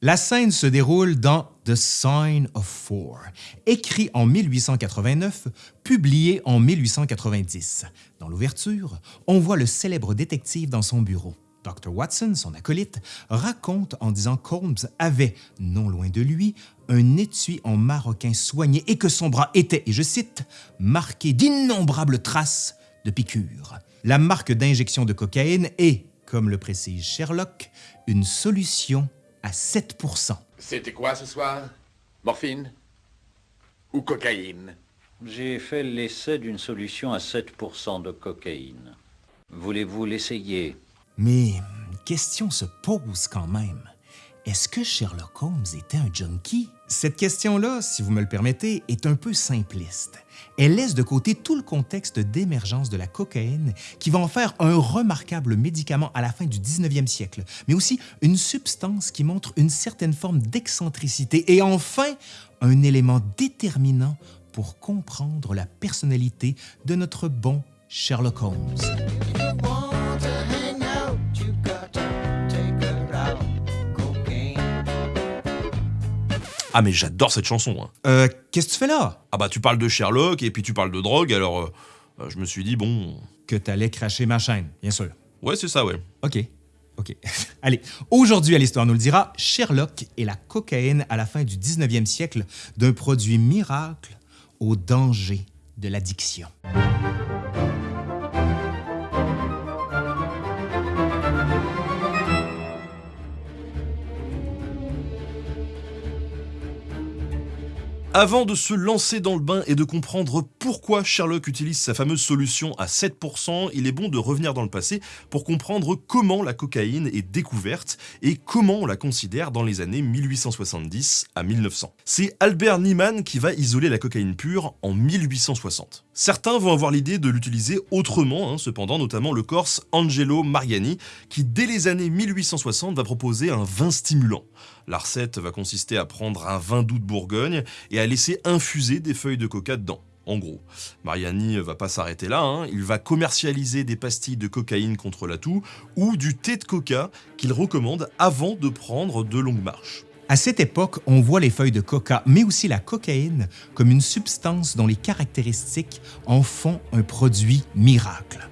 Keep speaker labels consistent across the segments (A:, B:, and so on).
A: La scène se déroule dans The Sign of Four, écrit en 1889, publié en 1890. Dans l'ouverture, on voit le célèbre détective dans son bureau. Dr. Watson, son acolyte, raconte en disant qu'Holmes avait, non loin de lui, un étui en maroquin soigné et que son bras était, et je cite, marqué d'innombrables traces de piqûres. La marque d'injection de cocaïne est, comme le précise Sherlock, une solution à 7
B: C'était quoi ce soir? Morphine? Ou cocaïne?
C: J'ai fait l'essai d'une solution à 7% de cocaïne. Voulez-vous l'essayer?
A: Mais question se pose quand même. Est-ce que Sherlock Holmes était un junkie? Cette question-là, si vous me le permettez, est un peu simpliste. Elle laisse de côté tout le contexte d'émergence de la cocaïne qui va en faire un remarquable médicament à la fin du 19e siècle, mais aussi une substance qui montre une certaine forme d'excentricité et enfin un élément déterminant pour comprendre la personnalité de notre bon Sherlock Holmes.
D: Ah mais j'adore cette chanson. hein.
A: Euh, qu'est-ce que tu fais là?
D: Ah bah tu parles de Sherlock et puis tu parles de drogue, alors euh, euh, je me suis dit bon...
A: Que t'allais cracher ma chaîne, bien sûr.
D: Ouais c'est ça ouais.
A: OK. OK. Allez, aujourd'hui à l'Histoire nous le dira, Sherlock et la cocaïne à la fin du 19e siècle, d'un produit miracle au danger de l'addiction.
D: Avant de se lancer dans le bain et de comprendre pourquoi Sherlock utilise sa fameuse solution à 7%, il est bon de revenir dans le passé pour comprendre comment la cocaïne est découverte et comment on la considère dans les années 1870 à 1900. C'est Albert Niemann qui va isoler la cocaïne pure en 1860. Certains vont avoir l'idée de l'utiliser autrement, hein, cependant, notamment le Corse Angelo Mariani, qui dès les années 1860 va proposer un vin stimulant. La recette va consister à prendre un vin doux de Bourgogne et à laisser infuser des feuilles de coca dedans. En gros, Mariani va pas s'arrêter là, hein. il va commercialiser des pastilles de cocaïne contre la toux ou du thé de coca qu'il recommande avant de prendre de longues marches.
A: À cette époque, on voit les feuilles de coca, mais aussi la cocaïne, comme une substance dont les caractéristiques en font un produit miracle.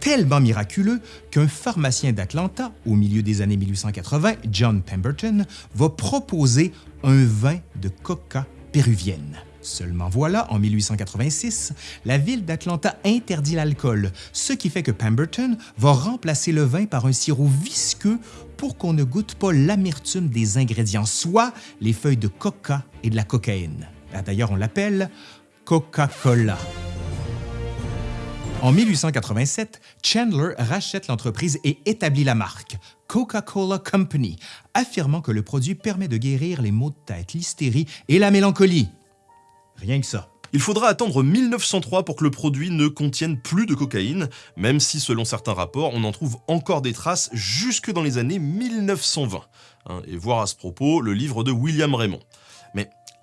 A: Tellement miraculeux qu'un pharmacien d'Atlanta, au milieu des années 1880, John Pemberton, va proposer un vin de coca péruvienne. Seulement voilà, en 1886, la ville d'Atlanta interdit l'alcool, ce qui fait que Pemberton va remplacer le vin par un sirop visqueux pour qu'on ne goûte pas l'amertume des ingrédients, soit les feuilles de coca et de la cocaïne. Ah, D'ailleurs, on l'appelle Coca-Cola. En 1887, Chandler rachète l'entreprise et établit la marque Coca-Cola Company, affirmant que le produit permet de guérir les maux de tête, l'hystérie et la mélancolie. Rien que ça.
D: Il faudra attendre 1903 pour que le produit ne contienne plus de cocaïne, même si selon certains rapports, on en trouve encore des traces jusque dans les années 1920. Hein, et voir à ce propos le livre de William Raymond.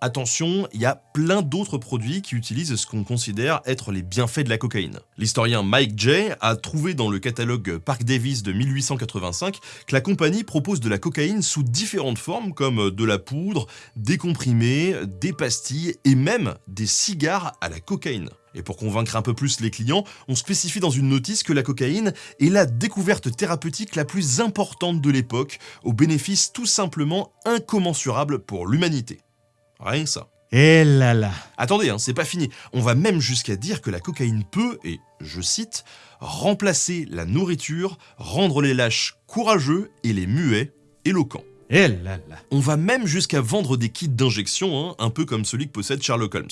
D: Attention, il y a plein d'autres produits qui utilisent ce qu'on considère être les bienfaits de la cocaïne. L'historien Mike Jay a trouvé dans le catalogue Park Davis de 1885 que la compagnie propose de la cocaïne sous différentes formes comme de la poudre, des comprimés, des pastilles et même des cigares à la cocaïne. Et pour convaincre un peu plus les clients, on spécifie dans une notice que la cocaïne est la découverte thérapeutique la plus importante de l'époque, au bénéfice tout simplement incommensurable pour l'humanité. Rien que ça.
A: Eh là là.
D: Attendez, hein, c'est pas fini. On va même jusqu'à dire que la cocaïne peut, et je cite, remplacer la nourriture, rendre les lâches courageux et les muets éloquents.
A: Eh là là.
D: On va même jusqu'à vendre des kits d'injection, hein, un peu comme celui que possède Sherlock Holmes.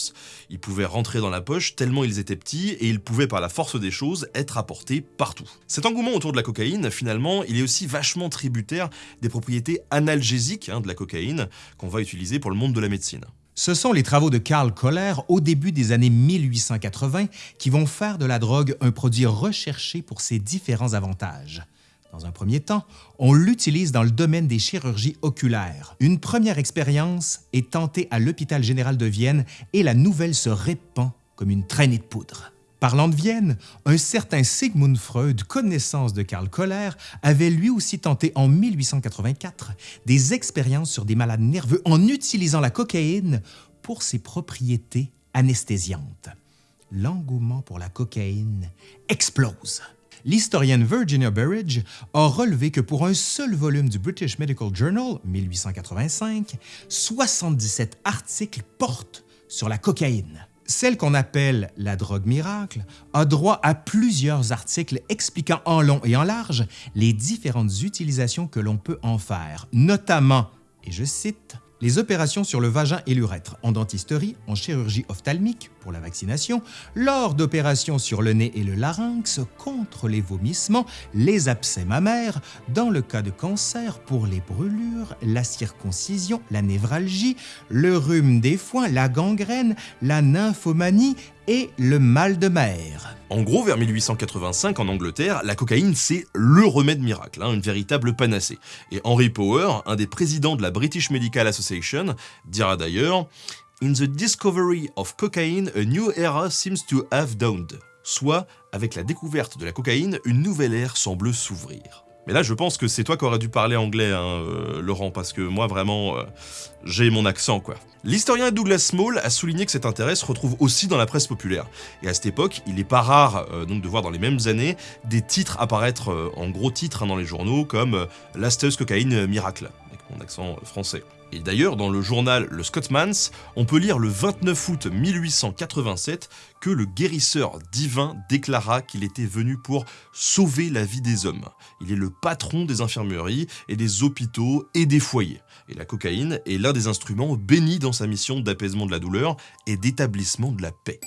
D: Ils pouvaient rentrer dans la poche tellement ils étaient petits et ils pouvaient par la force des choses être apportés partout. Cet engouement autour de la cocaïne, finalement, il est aussi vachement tributaire des propriétés analgésiques hein, de la cocaïne qu'on va utiliser pour le monde de la médecine.
A: Ce sont les travaux de Karl Koller au début des années 1880 qui vont faire de la drogue un produit recherché pour ses différents avantages. Dans un premier temps, on l'utilise dans le domaine des chirurgies oculaires. Une première expérience est tentée à l'hôpital général de Vienne et la nouvelle se répand comme une traînée de poudre. Parlant de Vienne, un certain Sigmund Freud, connaissance de Karl Koller, avait lui aussi tenté en 1884 des expériences sur des malades nerveux en utilisant la cocaïne pour ses propriétés anesthésiantes. L'engouement pour la cocaïne explose. L'historienne Virginia Burridge a relevé que pour un seul volume du British Medical Journal, 1885, 77 articles portent sur la cocaïne. Celle qu'on appelle la drogue miracle a droit à plusieurs articles expliquant en long et en large les différentes utilisations que l'on peut en faire, notamment, et je cite, les opérations sur le vagin et l'urètre, en dentisterie, en chirurgie ophtalmique pour la vaccination, lors d'opérations sur le nez et le larynx contre les vomissements, les abcès mammaires, dans le cas de cancer pour les brûlures, la circoncision, la névralgie, le rhume des foins, la gangrène, la nymphomanie et le mal de mer.
D: En gros, vers 1885, en Angleterre, la cocaïne, c'est le remède miracle, hein, une véritable panacée. Et Henry Power, un des présidents de la British Medical Association, dira d'ailleurs « In the discovery of cocaine, a new era seems to have dawned », soit, avec la découverte de la cocaïne, une nouvelle ère semble s'ouvrir. Mais là, je pense que c'est toi qui aurais dû parler anglais, hein, euh, Laurent, parce que moi, vraiment, euh, j'ai mon accent, quoi. L'historien Douglas Small a souligné que cet intérêt se retrouve aussi dans la presse populaire. Et à cette époque, il n'est pas rare euh, donc de voir dans les mêmes années des titres apparaître en gros titres hein, dans les journaux comme L'asteuse cocaïne miracle, accent français. Et d'ailleurs, dans le journal Le Scotsman's, on peut lire le 29 août 1887 que le guérisseur divin déclara qu'il était venu pour sauver la vie des hommes. Il est le patron des infirmeries et des hôpitaux et des foyers. Et la cocaïne est l'un des instruments bénis dans sa mission d'apaisement de la douleur et d'établissement de la paix.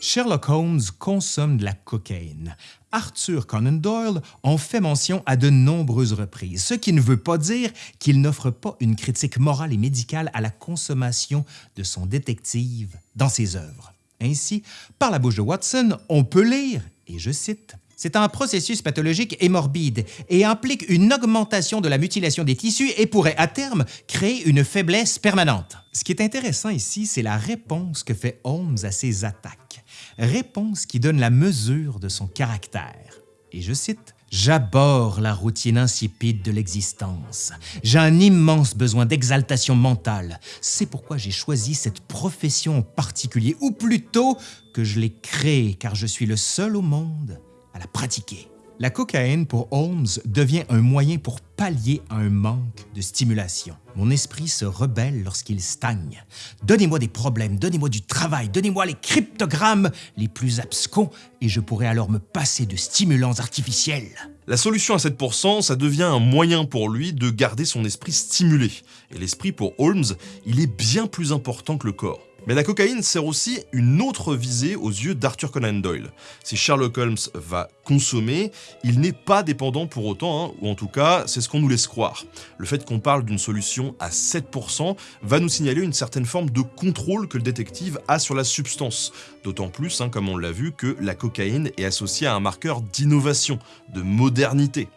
A: Sherlock Holmes consomme de la cocaïne. Arthur Conan Doyle en fait mention à de nombreuses reprises, ce qui ne veut pas dire qu'il n'offre pas une critique morale et médicale à la consommation de son détective dans ses œuvres. Ainsi, par la bouche de Watson, on peut lire, et je cite, c'est un processus pathologique et morbide et implique une augmentation de la mutilation des tissus et pourrait à terme créer une faiblesse permanente. Ce qui est intéressant ici, c'est la réponse que fait Holmes à ces attaques réponse qui donne la mesure de son caractère. Et je cite, J'aborde la routine insipide de l'existence. J'ai un immense besoin d'exaltation mentale. C'est pourquoi j'ai choisi cette profession en particulier, ou plutôt que je l'ai créée, car je suis le seul au monde à la pratiquer. La cocaïne pour Holmes devient un moyen pour pallier un manque de stimulation. Mon esprit se rebelle lorsqu'il stagne. Donnez-moi des problèmes, donnez-moi du travail, donnez-moi les cryptogrammes les plus abscons et je pourrai alors me passer de stimulants artificiels.
D: La solution à 7%, ça devient un moyen pour lui de garder son esprit stimulé. Et l'esprit pour Holmes, il est bien plus important que le corps. Mais la cocaïne sert aussi une autre visée aux yeux d'Arthur Conan Doyle. Si Sherlock Holmes va consommer, il n'est pas dépendant pour autant, hein, ou en tout cas, c'est ce qu'on nous laisse croire. Le fait qu'on parle d'une solution à 7% va nous signaler une certaine forme de contrôle que le détective a sur la substance. D'autant plus, hein, comme on l'a vu, que la cocaïne est associée à un marqueur d'innovation, de modernité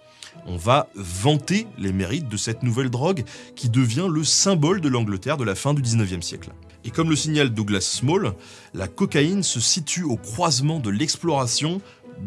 D: on va vanter les mérites de cette nouvelle drogue qui devient le symbole de l'Angleterre de la fin du 19e siècle. Et comme le signale Douglas Small, la cocaïne se situe au croisement de l'exploration,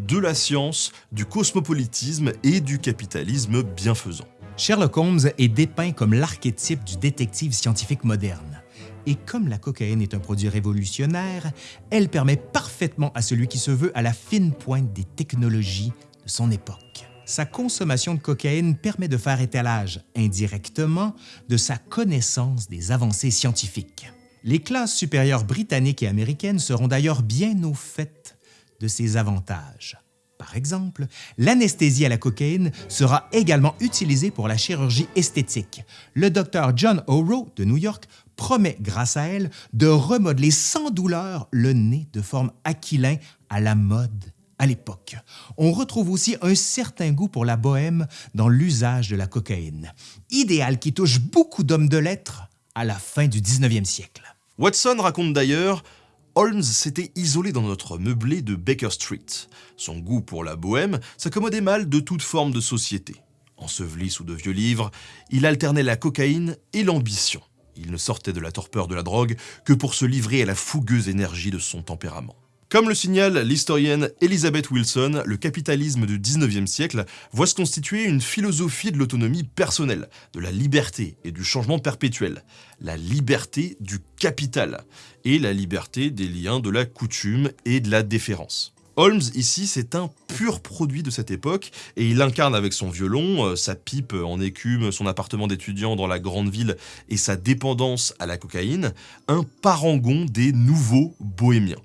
D: de la science, du cosmopolitisme et du capitalisme bienfaisant.
A: Sherlock Holmes est dépeint comme l'archétype du détective scientifique moderne. Et comme la cocaïne est un produit révolutionnaire, elle permet parfaitement à celui qui se veut à la fine pointe des technologies de son époque. Sa consommation de cocaïne permet de faire étalage, indirectement, de sa connaissance des avancées scientifiques. Les classes supérieures britanniques et américaines seront d'ailleurs bien au fait de ces avantages. Par exemple, l'anesthésie à la cocaïne sera également utilisée pour la chirurgie esthétique. Le docteur John O'Rourke de New York promet, grâce à elle, de remodeler sans douleur le nez de forme aquilin à la mode à l'époque. On retrouve aussi un certain goût pour la bohème dans l'usage de la cocaïne, idéal qui touche beaucoup d'hommes de lettres à la fin du 19e siècle.
D: Watson raconte d'ailleurs Holmes s'était isolé dans notre meublé de Baker Street. Son goût pour la bohème s'accommodait mal de toute forme de société. Enseveli sous de vieux livres, il alternait la cocaïne et l'ambition. Il ne sortait de la torpeur de la drogue que pour se livrer à la fougueuse énergie de son tempérament. Comme le signale l'historienne Elizabeth Wilson, le capitalisme du 19e siècle voit se constituer une philosophie de l'autonomie personnelle, de la liberté et du changement perpétuel. La liberté du capital et la liberté des liens de la coutume et de la déférence. Holmes, ici, c'est un pur produit de cette époque, et il incarne avec son violon, euh, sa pipe en écume, son appartement d'étudiant dans la grande ville et sa dépendance à la cocaïne, un parangon des nouveaux bohémiens.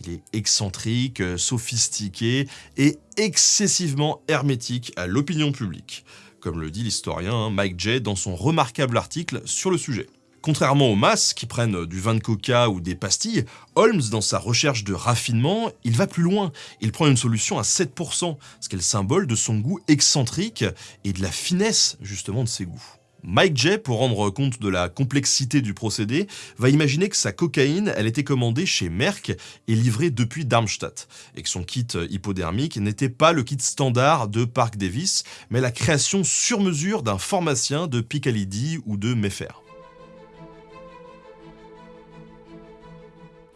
D: Il est excentrique, euh, sophistiqué et excessivement hermétique à l'opinion publique, comme le dit l'historien hein, Mike Jay dans son remarquable article sur le sujet. Contrairement aux masses qui prennent du vin de coca ou des pastilles, Holmes, dans sa recherche de raffinement, il va plus loin. Il prend une solution à 7%, ce qui est le symbole de son goût excentrique et de la finesse justement de ses goûts. Mike Jay, pour rendre compte de la complexité du procédé, va imaginer que sa cocaïne, elle était commandée chez Merck et livrée depuis Darmstadt, et que son kit hypodermique n'était pas le kit standard de Park Davis, mais la création sur mesure d'un pharmacien de Picalidi ou de Mayfair.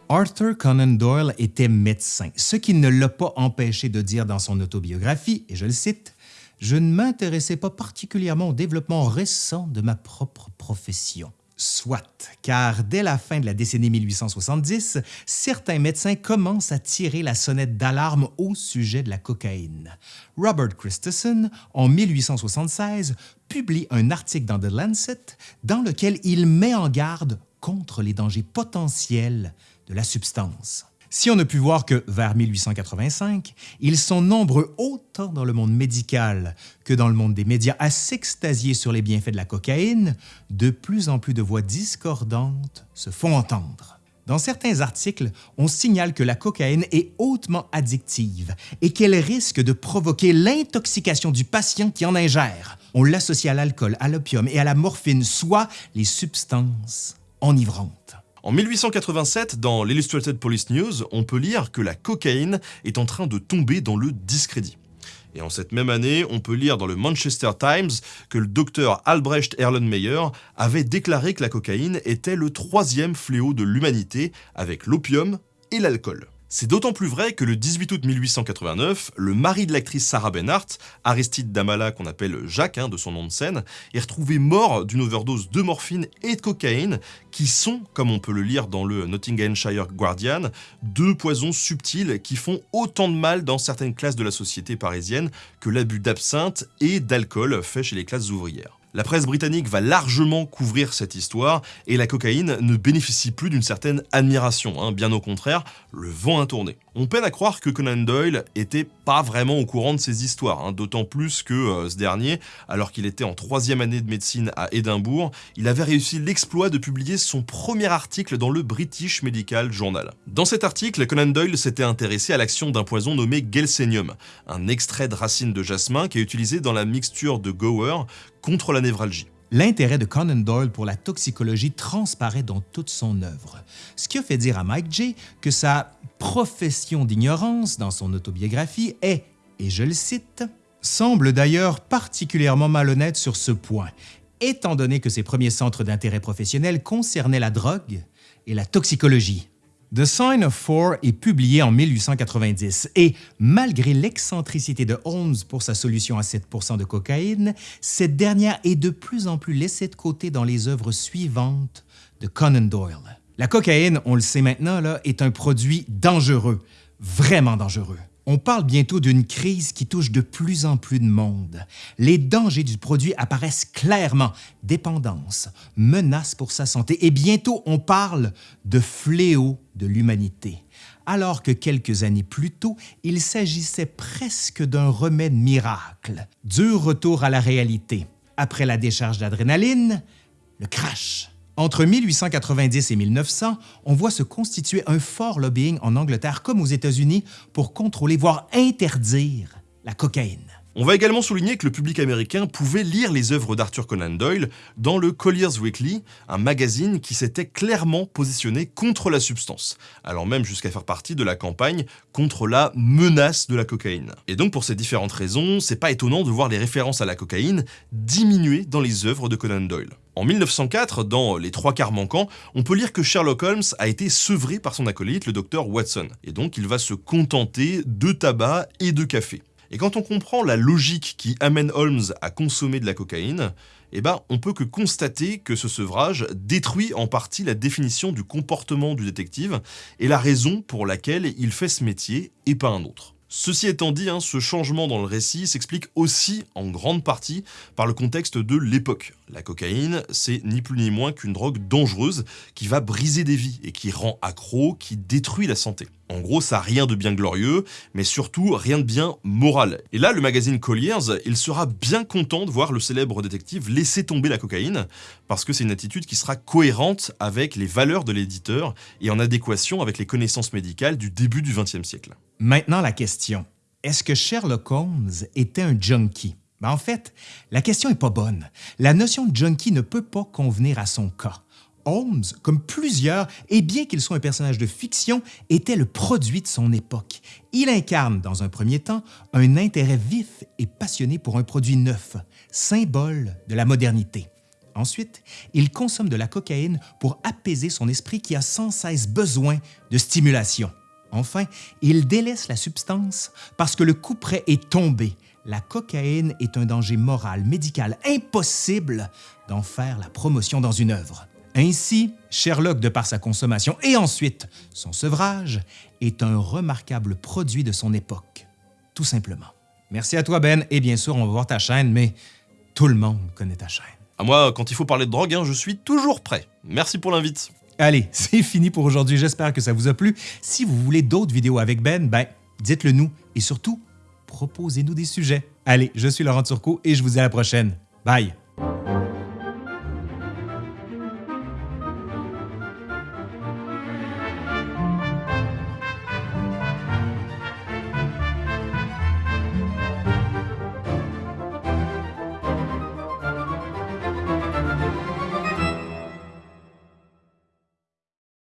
A: Arthur Conan Doyle était médecin, ce qui ne l'a pas empêché de dire dans son autobiographie, et je le cite, je ne m'intéressais pas particulièrement au développement récent de ma propre profession. Soit, car dès la fin de la décennie 1870, certains médecins commencent à tirer la sonnette d'alarme au sujet de la cocaïne. Robert Christensen, en 1876, publie un article dans The Lancet dans lequel il met en garde contre les dangers potentiels de la substance. Si on ne pu voir que vers 1885, ils sont nombreux autant dans le monde médical que dans le monde des médias à s'extasier sur les bienfaits de la cocaïne, de plus en plus de voix discordantes se font entendre. Dans certains articles, on signale que la cocaïne est hautement addictive et qu'elle risque de provoquer l'intoxication du patient qui en ingère. On l'associe à l'alcool, à l'opium et à la morphine, soit les substances enivrantes.
D: En 1887, dans l'Illustrated Police News, on peut lire que la cocaïne est en train de tomber dans le discrédit. Et en cette même année, on peut lire dans le Manchester Times que le docteur Albrecht Erlenmeyer avait déclaré que la cocaïne était le troisième fléau de l'humanité avec l'opium et l'alcool. C'est d'autant plus vrai que le 18 août 1889, le mari de l'actrice Sarah Bernhardt, Aristide Damala qu'on appelle Jacques hein, de son nom de scène, est retrouvé mort d'une overdose de morphine et de cocaïne qui sont, comme on peut le lire dans le Nottinghamshire Guardian, deux poisons subtils qui font autant de mal dans certaines classes de la société parisienne que l'abus d'absinthe et d'alcool fait chez les classes ouvrières. La presse britannique va largement couvrir cette histoire et la cocaïne ne bénéficie plus d'une certaine admiration, hein. bien au contraire, le vent a tourné. On peine à croire que Conan Doyle était pas vraiment au courant de ces histoires, hein. d'autant plus que euh, ce dernier, alors qu'il était en troisième année de médecine à Édimbourg, il avait réussi l'exploit de publier son premier article dans le British Medical Journal. Dans cet article, Conan Doyle s'était intéressé à l'action d'un poison nommé Gelsenium, un extrait de racine de jasmin qui est utilisé dans la mixture de Gower contre la névralgie.
A: L'intérêt de Conan Doyle pour la toxicologie transparaît dans toute son œuvre, ce qui a fait dire à Mike J. que sa profession d'ignorance dans son autobiographie est, et je le cite, semble d'ailleurs particulièrement malhonnête sur ce point, étant donné que ses premiers centres d'intérêt professionnel concernaient la drogue et la toxicologie. The Sign of Four est publié en 1890 et, malgré l'excentricité de Holmes pour sa solution à 7% de cocaïne, cette dernière est de plus en plus laissée de côté dans les œuvres suivantes de Conan Doyle. La cocaïne, on le sait maintenant, là, est un produit dangereux, vraiment dangereux. On parle bientôt d'une crise qui touche de plus en plus de monde. Les dangers du produit apparaissent clairement. Dépendance, menace pour sa santé et bientôt on parle de fléau de l'humanité. Alors que quelques années plus tôt, il s'agissait presque d'un remède miracle. Dur retour à la réalité. Après la décharge d'adrénaline, le crash. Entre 1890 et 1900, on voit se constituer un fort lobbying en Angleterre comme aux États-Unis pour contrôler, voire interdire la cocaïne.
D: On va également souligner que le public américain pouvait lire les œuvres d'Arthur Conan Doyle dans le Collier's Weekly, un magazine qui s'était clairement positionné contre la substance, allant même jusqu'à faire partie de la campagne contre la menace de la cocaïne. Et donc pour ces différentes raisons, c'est pas étonnant de voir les références à la cocaïne diminuer dans les œuvres de Conan Doyle. En 1904, dans Les trois quarts manquants, on peut lire que Sherlock Holmes a été sevré par son acolyte, le docteur Watson, et donc il va se contenter de tabac et de café. Et quand on comprend la logique qui amène Holmes à consommer de la cocaïne, eh ben, on peut que constater que ce sevrage détruit en partie la définition du comportement du détective et la raison pour laquelle il fait ce métier et pas un autre. Ceci étant dit, hein, ce changement dans le récit s'explique aussi en grande partie par le contexte de l'époque. La cocaïne, c'est ni plus ni moins qu'une drogue dangereuse qui va briser des vies et qui rend accro, qui détruit la santé. En gros, ça n'a rien de bien glorieux, mais surtout rien de bien moral. Et là, le magazine Colliers, il sera bien content de voir le célèbre détective laisser tomber la cocaïne, parce que c'est une attitude qui sera cohérente avec les valeurs de l'éditeur et en adéquation avec les connaissances médicales du début du XXe siècle.
A: Maintenant, la question. Est-ce que Sherlock Holmes était un junkie? Ben, en fait, la question n'est pas bonne. La notion de junkie ne peut pas convenir à son cas. Holmes, comme plusieurs, et bien qu'il soit un personnage de fiction, était le produit de son époque. Il incarne, dans un premier temps, un intérêt vif et passionné pour un produit neuf, symbole de la modernité. Ensuite, il consomme de la cocaïne pour apaiser son esprit qui a sans cesse besoin de stimulation. Enfin, il délaisse la substance parce que le coup près est tombé. La cocaïne est un danger moral, médical, impossible d'en faire la promotion dans une œuvre. Ainsi, Sherlock, de par sa consommation et ensuite son sevrage, est un remarquable produit de son époque. Tout simplement. Merci à toi, Ben, et bien sûr, on va voir ta chaîne, mais tout le monde connaît ta chaîne.
D: À moi, quand il faut parler de drogue, hein, je suis toujours prêt. Merci pour l'invite.
A: Allez, c'est fini pour aujourd'hui. J'espère que ça vous a plu. Si vous voulez d'autres vidéos avec Ben, ben, dites-le nous et surtout, proposez-nous des sujets. Allez, je suis Laurent Turcot et je vous dis à la prochaine. Bye!